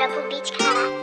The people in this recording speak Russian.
загробу бичка.